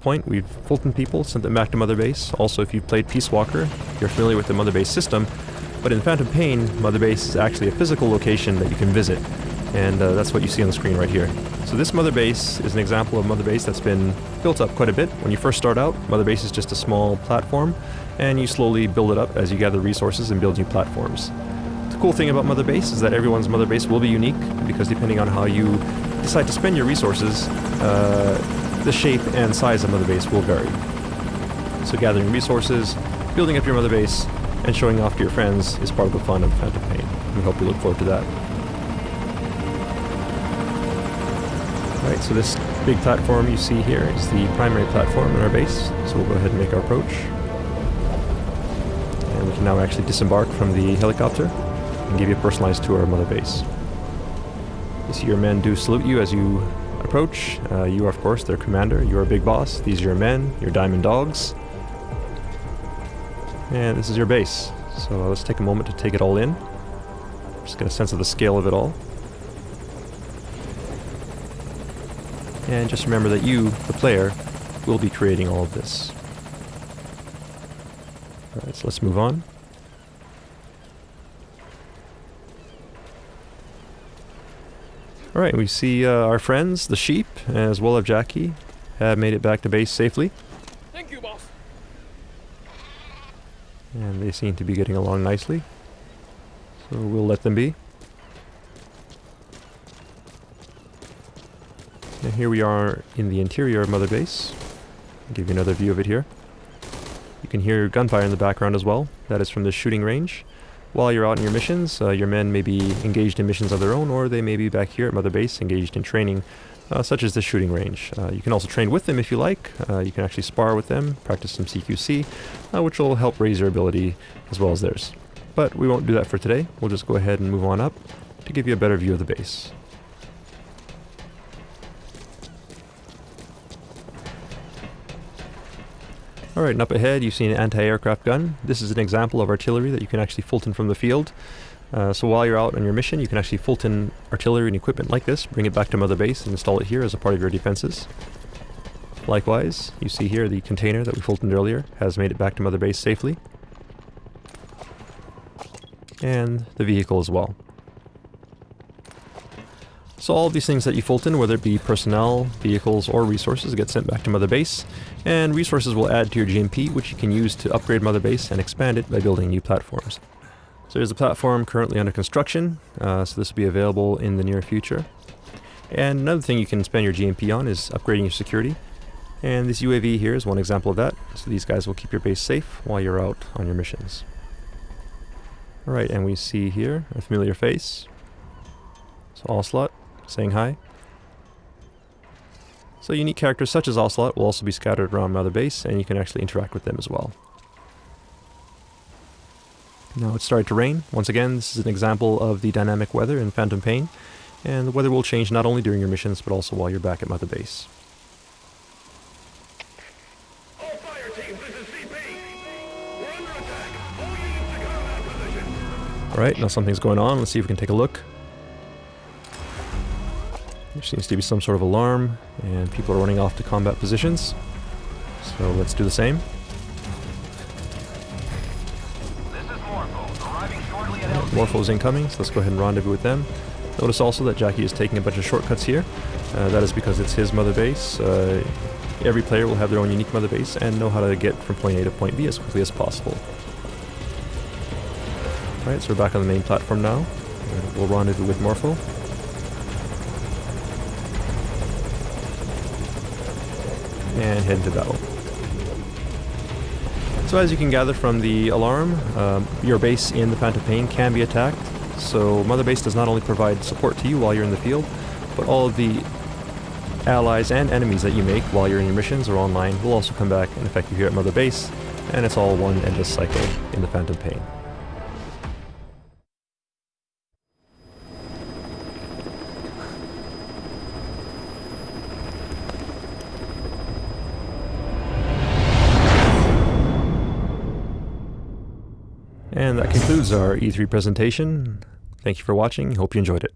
point, we've Fulton people, sent them back to Mother Base. Also, if you've played Peace Walker, you're familiar with the Mother Base system. But in Phantom Pain, Mother Base is actually a physical location that you can visit. And uh, that's what you see on the screen right here. So this Mother Base is an example of Mother Base that's been built up quite a bit. When you first start out, Mother Base is just a small platform, and you slowly build it up as you gather resources and build new platforms. The cool thing about Mother Base is that everyone's Mother Base will be unique, because depending on how you decide to spend your resources, uh, the shape and size of Mother Base will vary. So gathering resources, building up your Mother Base, and showing off to your friends is part of the fun of Phantom Pain. We hope you look forward to that. Alright, so this big platform you see here is the primary platform in our base, so we'll go ahead and make our approach. And we can now actually disembark from the helicopter and give you a personalized tour of Mother Base. You see your men do salute you as you approach. Uh, you are, of course, their commander. You are Big Boss. These are your men, your Diamond Dogs. And this is your base. So let's take a moment to take it all in. Just get a sense of the scale of it all. And just remember that you, the player, will be creating all of this. Alright, so let's move on. Alright, we see uh, our friends, the sheep, as well as Jackie, have made it back to base safely. Thank you, boss. And they seem to be getting along nicely. So we'll let them be. And here we are in the interior of Mother Base. I'll give you another view of it here. You can hear gunfire in the background as well. That is from the shooting range. While you're out on your missions, uh, your men may be engaged in missions of their own, or they may be back here at Mother Base engaged in training, uh, such as the shooting range. Uh, you can also train with them if you like. Uh, you can actually spar with them, practice some CQC, uh, which will help raise your ability as well as theirs. But we won't do that for today. We'll just go ahead and move on up to give you a better view of the base. Alright, and up ahead you see an anti-aircraft gun. This is an example of artillery that you can actually Fulton from the field. Uh, so while you're out on your mission, you can actually Fulton artillery and equipment like this, bring it back to Mother Base and install it here as a part of your defenses. Likewise, you see here the container that we Fultoned earlier has made it back to Mother Base safely. And the vehicle as well. So all these things that you Fulton, whether it be personnel, vehicles, or resources, get sent back to Mother Base, and resources will add to your GMP, which you can use to upgrade Mother Base and expand it by building new platforms. So there's a platform currently under construction, uh, so this will be available in the near future. And another thing you can spend your GMP on is upgrading your security. And this UAV here is one example of that, so these guys will keep your base safe while you're out on your missions. Alright, and we see here a familiar face. So Ocelot saying hi. So unique characters such as Ocelot will also be scattered around Mother Base, and you can actually interact with them as well. Now it's started to rain. Once again, this is an example of the dynamic weather in Phantom Pain, and the weather will change not only during your missions, but also while you're back at Mother Base. All fire teams, this is CP. Under attack. All units to combat position. Alright, now something's going on. Let's see if we can take a look. There seems to be some sort of alarm, and people are running off to combat positions. So let's do the same. This is Morpho, arriving shortly at LZ. Morpho's incoming, so let's go ahead and rendezvous with them. Notice also that Jackie is taking a bunch of shortcuts here. Uh, that is because it's his mother base. Uh, every player will have their own unique mother base and know how to get from point A to point B as quickly as possible. Alright, so we're back on the main platform now. We'll rendezvous with Morpho. And head into battle. So as you can gather from the alarm, um, your base in the Phantom Pain can be attacked. So Mother Base does not only provide support to you while you're in the field, but all of the allies and enemies that you make while you're in your missions or online will also come back and affect you here at Mother Base, and it's all one endless cycle in the Phantom Pain. And that concludes our E3 presentation. Thank you for watching. Hope you enjoyed it.